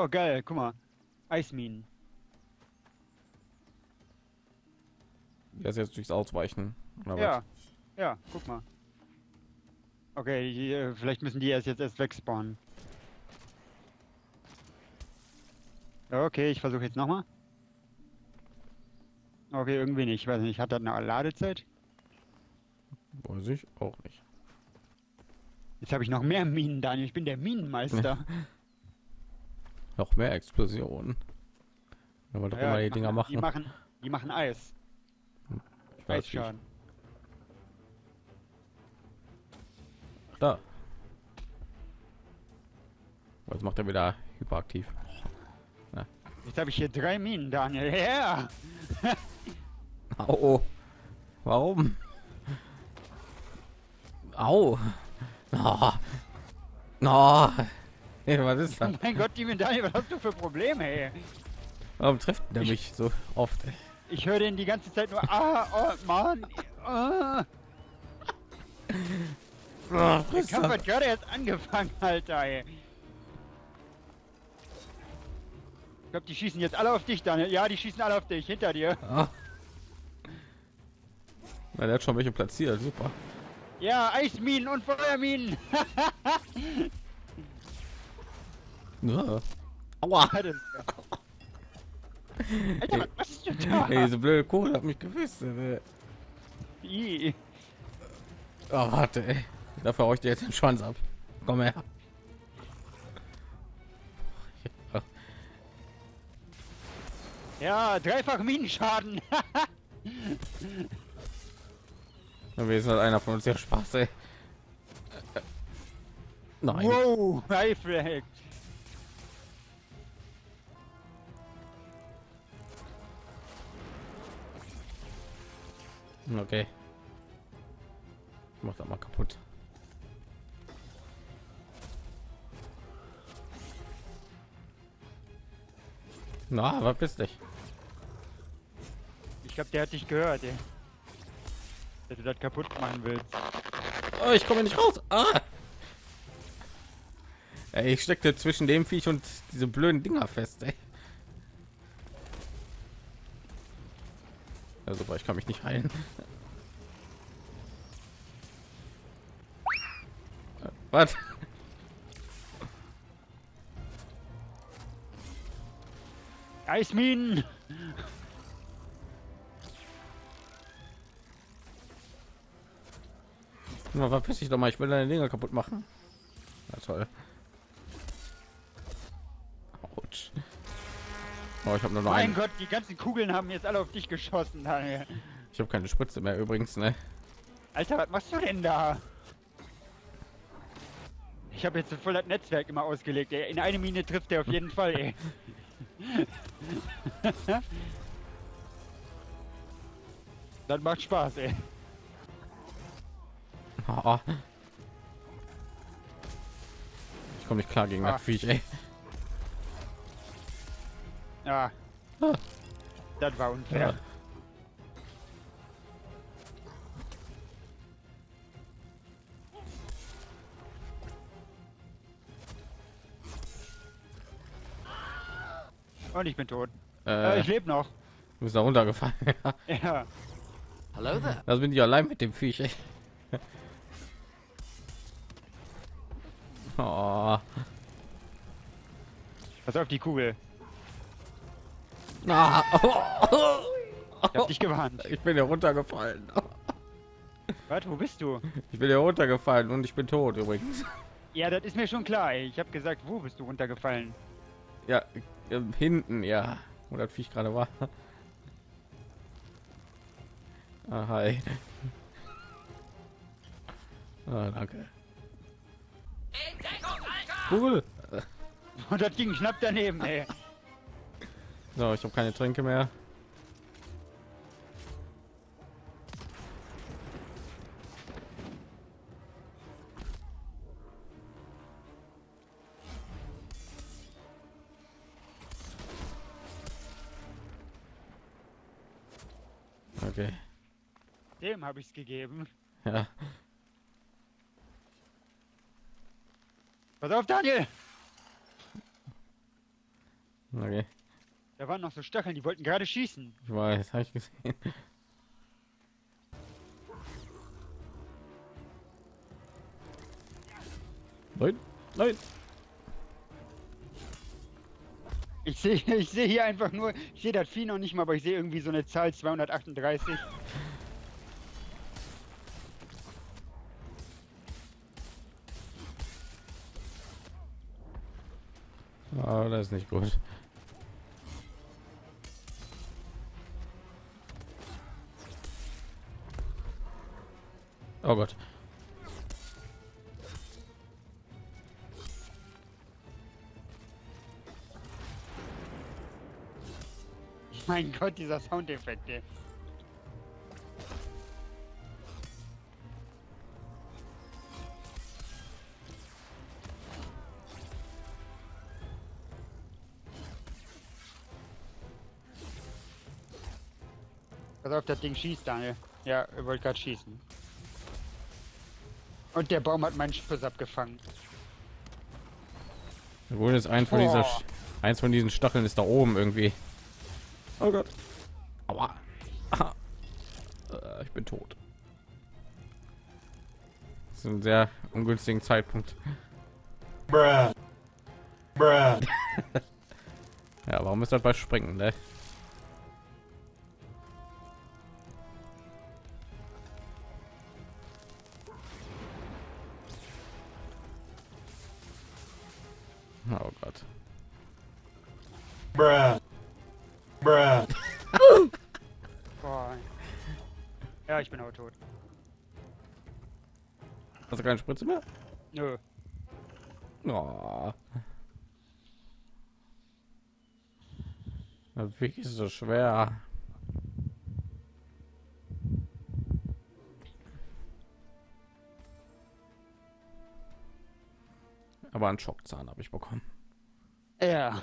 Oh, geil, guck mal. Eisminen. Ja, jetzt durchs Ausweichen. Ja, ja, guck mal. Okay, die, äh, vielleicht müssen die erst jetzt erst wegspawnen. Okay, ich versuche jetzt nochmal. Okay, irgendwie nicht. Ich weiß nicht, hat das eine Ladezeit? Weiß ich auch nicht. Jetzt habe ich noch mehr Minen, Daniel. Ich bin der Minenmeister. Noch mehr Explosionen. Wenn wir doch immer die Dinger machen. Die machen, die machen Eis. Ich weiß nicht. Eisschaden. Da. Oh, Jetzt macht er wieder hyperaktiv. Jetzt habe ich hier drei Minen, Daniel. Ja! Au. Warum? Au. Oh. Oh. Hey, was ist Oh das? mein Gott, die Daniel, was hast du für Probleme, ey? Warum trifft der mich so oft? ey? Ich höre den die ganze Zeit nur, ah, oh, Mann. Ah. Oh, Der Kampf hat gerade erst angefangen, Alter, ey. Ich glaube, die schießen jetzt alle auf dich, Daniel. Ja, die schießen alle auf dich, hinter dir. Ah. Na, der hat schon welche platziert, super. Ja, Eisminen und Feuerminen. Ja. Aua. Alter, was machst du da? Ey, diese blöde Kohle hat mich gewisst. Ey. Oh, warte, ey. Dafür hau ich dir jetzt den Schwanz ab. Komm her. Ja. Dreifach Minenschaden. Dann ist halt einer von uns ja Spaß, ey. Nein. wow, Reflect. Okay. Ich mach das mal kaputt. Na, was bist dich? Ich glaube, der hat dich gehört, ey. Dass du das kaputt machen willst. Oh, ich komme nicht raus. Ah! Ey, ich steckte zwischen dem Viech und diese blöden Dinger fest, ey. Ja, super, ich kann mich nicht heilen. Äh, Was? Eisminen. Verpiss dich doch mal, ich will deine Dinger kaputt machen. Na toll. Oh, ich habe nur noch Mein einen. Gott, die ganzen Kugeln haben jetzt alle auf dich geschossen, Daniel. Ich habe keine Spritze mehr übrigens, ne? Alter, was machst du denn da? Ich habe jetzt voll das Netzwerk immer ausgelegt, ey. In eine Mine trifft er auf jeden Fall, ey. das macht Spaß, ey. Oh. Ich komme nicht klar gegen Ah. das Viech, ey. Ja. Ah. Das war unfair. Ja. Und ich bin tot. Äh, Äh, ich lebe noch. du bist da runtergefallen. Ja. Hello there. das bin ich allein mit dem Viech, ey. Oh. Pass auf die Kugel. Ah. Ich hab dich gewarnt. Ich bin hier runtergefallen. Warte, wo bist du? Ich bin hier runtergefallen und ich bin tot übrigens. Ja, das ist mir schon klar, ey. Ich habe gesagt, wo bist du runtergefallen? Ja, hinten, ja. Wo das Viech gerade war. Ah, hi. Ah, danke. Cool. Und das ging knapp daneben, ey. So, ich habe keine Tränke mehr. Okay. Dem habe ich's gegeben. Ja. Pass auf, Daniel! Okay. Da waren noch so Stacheln, die wollten gerade schießen. Ich weiß, habe ich gesehen. Nein, nein. Ich sehe ich sehe hier einfach nur, ich sehe das Vieh noch nicht mal, aber ich sehe irgendwie so eine Zahl 238. Ah, das ist nicht gut. Oh Gott. Mein Gott, dieser Soundeffekt. ey. Pass auf, das Ding schießt, Daniel. Ja, er wollte gerade schießen. Und der Baum hat meinen Schuss abgefangen. Wohl ist ein von dieser, Boah. eins von diesen Stacheln ist da oben irgendwie. Oh Gott. Aua. Ah. Äh, Ich bin tot. Das ist ein sehr ungünstigen Zeitpunkt. Bruh. Bruh. Ja, warum ist das bei Springen, ne? Bruh. Bruh. Boah. Ja, ich bin auch tot. Hast du keine Spritze mehr? Nö. Oh. Ist so schwer. Aber einen Schockzahn habe ich bekommen. Ja.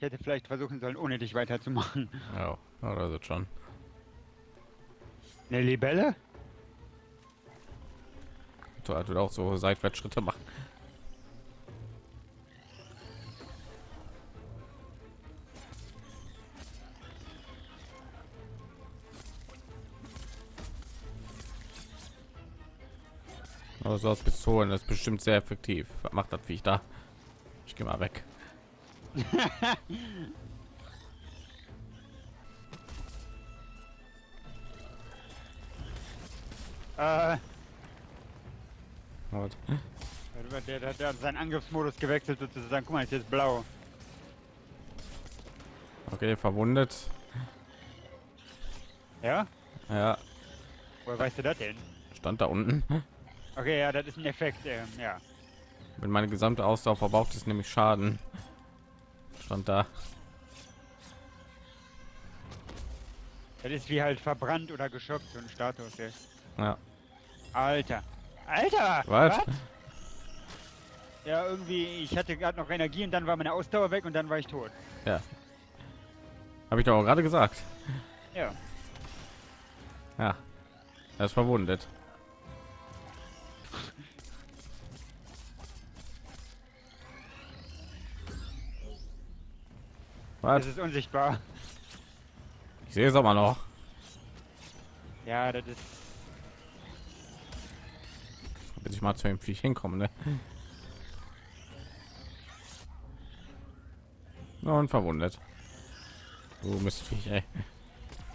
Ich hätte vielleicht versuchen sollen, ohne dich weiterzumachen. Ja, oder so schon. Eine Libelle? Du halt auch so Seitwärtsschritte machen. Also aus Pistolen das ist bestimmt sehr effektiv. Was macht das Viech da? Ich gehe mal weg. Äh, der, der, der hat seinen Angriffsmodus gewechselt sozusagen. Guck mal, ist jetzt blau. Okay, verwundet. Ja? Ja, Woher weißt du das denn? stand da unten. Okay, ja, das ist ein Effekt, ähm, ja. Wenn meine gesamte Ausdauer verbraucht ist, nämlich Schaden. Stand da. Das ist wie halt verbrannt oder geschockt, so ein Status, ey. Ja. Alter. Alter! Was? Ja, irgendwie, ich hatte gerade noch Energie und dann war meine Ausdauer weg und dann war ich tot. Ja. Habe ich doch auch gerade gesagt. Ja. Ja. Er ist verwundet. Was? Das ist unsichtbar. Ich sehe es aber noch. Ja, das ist. Bis ich mal zu dem Viech hinkomme, ne? Und verwundet. Du Mistviech, ey.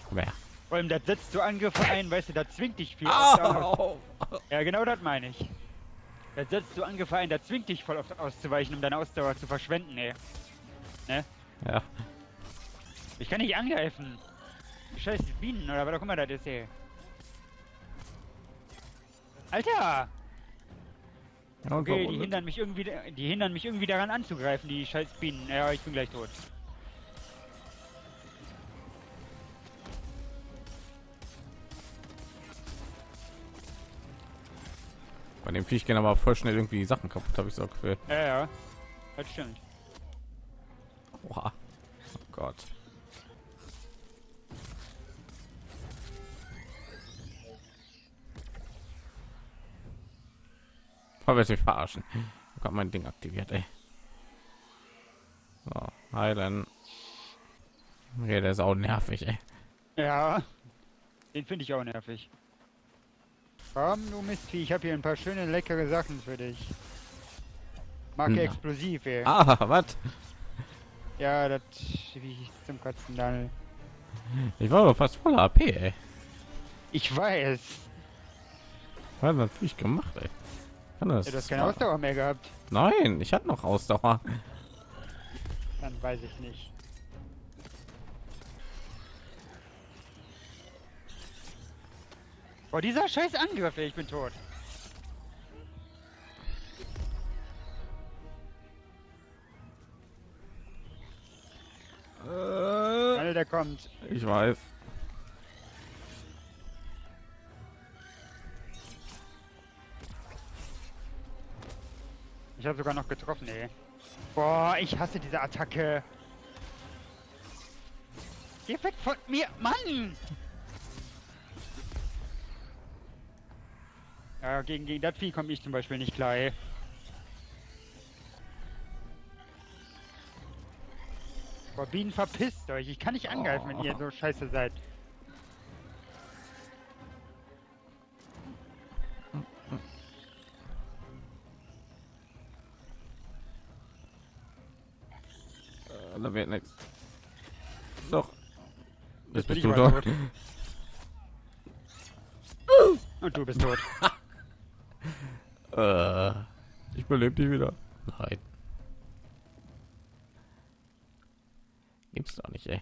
Komm her. Vor allem, das setzt so Angriffe ein, weißt du, das zwingt dich viel. Au! Ja, genau das meine ich. Das setzt so Angriffe ein, das zwingt dich voll oft auszuweichen, um deine Ausdauer zu verschwenden, ey. Ne? Ja. Ich kann nicht angreifen. Scheiß Bienen oder was auch immer das ist, ey. Alter! Okay, die hindern mich irgendwie, die hindern mich irgendwie daran anzugreifen, die scheiß Bienen. Ja, ich bin gleich tot. Bei dem Viech gehen aber voll schnell irgendwie die Sachen kaputt, habe ich so Gefühl. Ja, ja. Das stimmt. Oha. Oh Gott. Voll wird mich verarschen. Ich habe mein Ding aktiviert, ey. heilen. Okay, der ist auch nervig, ey. Ja, den finde ich auch nervig. Komm, du Mistvieh, ich habe hier ein paar schöne, leckere Sachen für dich. Marke Na. explosiv, ey. Ah, was? Ja, das wie hieß zum Kotzen dann. Ich war doch fast voller AP, ey. Ich weiß. Was hat das Viech gemacht, ey? Kann das? Ja, du hast keine Ausdauer mehr gehabt. Nein, ich hatte noch Ausdauer. Dann weiß ich nicht. Boah, dieser scheiß Angriff, ey, ich bin tot. Kommt. ich weiß. Ich habe sogar noch getroffen, ey. Boah, ich hasse diese Attacke. Geh weg von mir, Mann! Ja, gegen, gegen das Vieh komme ich zum Beispiel nicht klar, ey. Bienen, verpisst euch. Ich kann nicht angreifen, wenn ihr so scheiße seid. Äh, Da wird nichts. Doch. Jetzt bist du tot. Und du bist tot. Äh, ich belebe dich wieder. Gibt's doch nicht, ey.